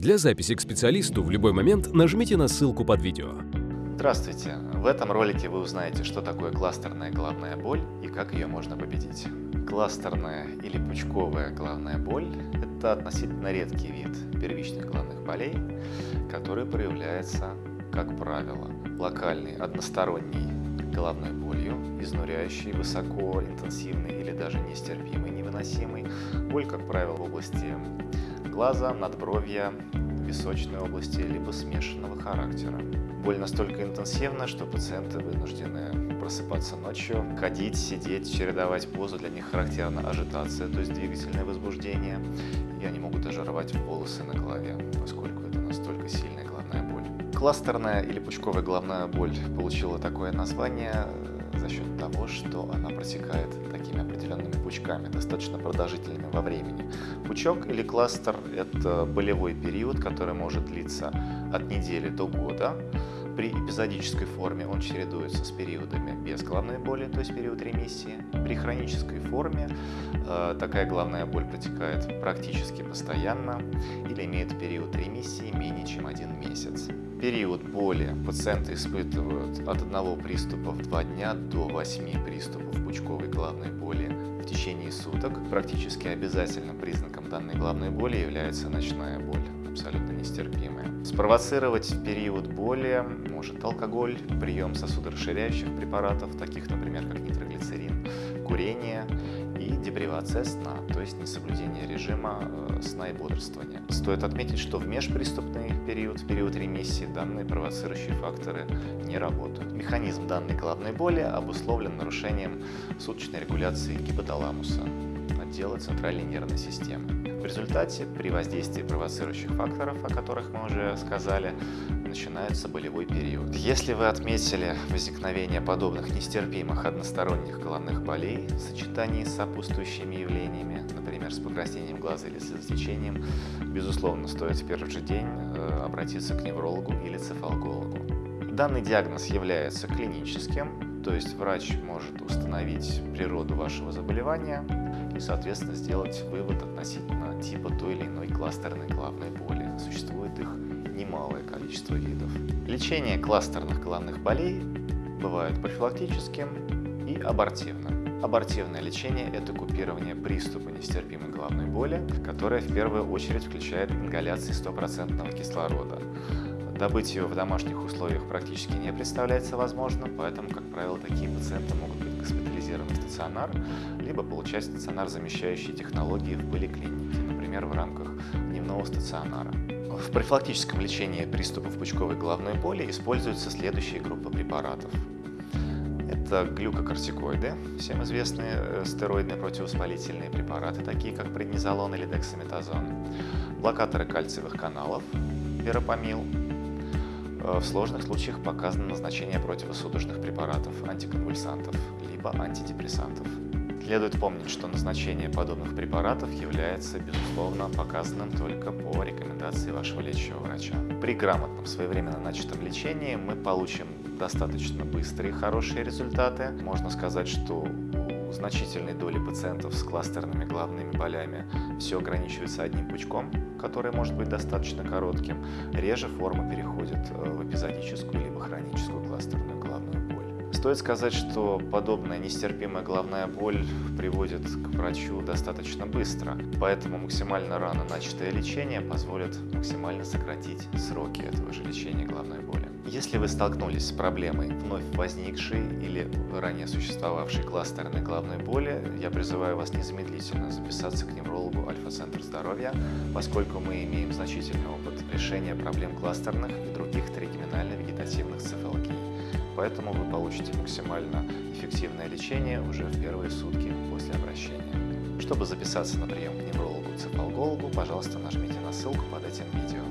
Для записи к специалисту в любой момент нажмите на ссылку под видео. Здравствуйте! В этом ролике вы узнаете, что такое кластерная головная боль и как ее можно победить. Кластерная или пучковая головная боль – это относительно редкий вид первичных головных болей, который проявляется, как правило, локальной односторонней головной болью, изнуряющей, высоко, интенсивной или даже нестерпимой, невыносимой. Боль, как правило, в области глаза, надбровья, височной области, либо смешанного характера. Боль настолько интенсивна, что пациенты вынуждены просыпаться ночью, ходить, сидеть, чередовать позу. Для них характерна ажитация, то есть двигательное возбуждение. И они могут даже рвать волосы на голове, поскольку это настолько сильная головная боль. Кластерная или пучковая головная боль получила такое название счет того, что она протекает такими определенными пучками, достаточно продолжительными во времени. Пучок или кластер – это болевой период, который может длиться от недели до года. При эпизодической форме он чередуется с периодами без головной боли, то есть период ремиссии. При хронической форме э, такая головная боль протекает практически постоянно или имеет период ремиссии менее чем один месяц. Период боли пациенты испытывают от одного приступа в два дня до 8 приступов пучковой головной боли в течение суток. Практически обязательным признаком данной головной боли является ночная боль, абсолютно нестерпимая. Спровоцировать период боли может алкоголь, прием сосудорасширяющих препаратов, таких, например, как нитроглицерин, курение и депривация сна, то есть несоблюдение режима э, сна и бодрствования. Стоит отметить, что в межприступный период, в период ремиссии, данные провоцирующие факторы не работают. Механизм данной головной боли обусловлен нарушением суточной регуляции гипоталамуса, отдела центральной нервной системы. В результате, при воздействии провоцирующих факторов, о которых мы уже сказали, начинается болевой период. Если вы отметили возникновение подобных нестерпимых односторонних головных болей в сочетании с сопутствующими явлениями, например, с покраснением глаза или слезотечением, безусловно, стоит в первый же день э, обратиться к неврологу или цефалгологу. Данный диагноз является клиническим, то есть врач может установить природу вашего заболевания, и, соответственно, сделать вывод относительно типа той или иной кластерной головной боли. Существует их немалое количество видов. Лечение кластерных головных болей бывает профилактическим и абортивным. Абортивное лечение – это купирование приступа нестерпимой головной боли, которое в первую очередь включает ингаляции стопроцентного кислорода. Добыть его в домашних условиях практически не представляется возможным, поэтому, как правило, такие пациенты могут быть госпитализированы в стационар, либо получать стационар-замещающие технологии в поликлинике, например, в рамках дневного стационара. В профилактическом лечении приступов пучковой головной боли используются следующие группы препаратов. Это глюкокортикоиды, всем известные э, стероидные противовоспалительные препараты, такие как преднизолон или дексаметазон, блокаторы кальциевых каналов, веропамил, в сложных случаях показано назначение противосудорожных препаратов, антиконвульсантов, либо антидепрессантов. Следует помнить, что назначение подобных препаратов является, безусловно, показанным только по рекомендации вашего лечащего врача. При грамотном своевременно начатом лечении мы получим достаточно быстрые хорошие результаты. Можно сказать, что значительной доли пациентов с кластерными головными болями все ограничивается одним пучком, который может быть достаточно коротким. Реже форма переходит э, в эпизодическую либо хроническую кластерную головную боль. Стоит сказать, что подобная нестерпимая головная боль приводит к врачу достаточно быстро, поэтому максимально рано начатое лечение позволит максимально сократить сроки этого же лечения головной боли. Если вы столкнулись с проблемой вновь возникшей или ранее существовавшей кластерной головной боли, я призываю вас незамедлительно записаться к неврологу Альфа-центр здоровья, поскольку мы имеем значительный опыт решения проблем кластерных и других тригеминально-вегетативных цефалгий. Поэтому вы получите максимально эффективное лечение уже в первые сутки после обращения. Чтобы записаться на прием к неврологу-цефалгологу, пожалуйста, нажмите на ссылку под этим видео.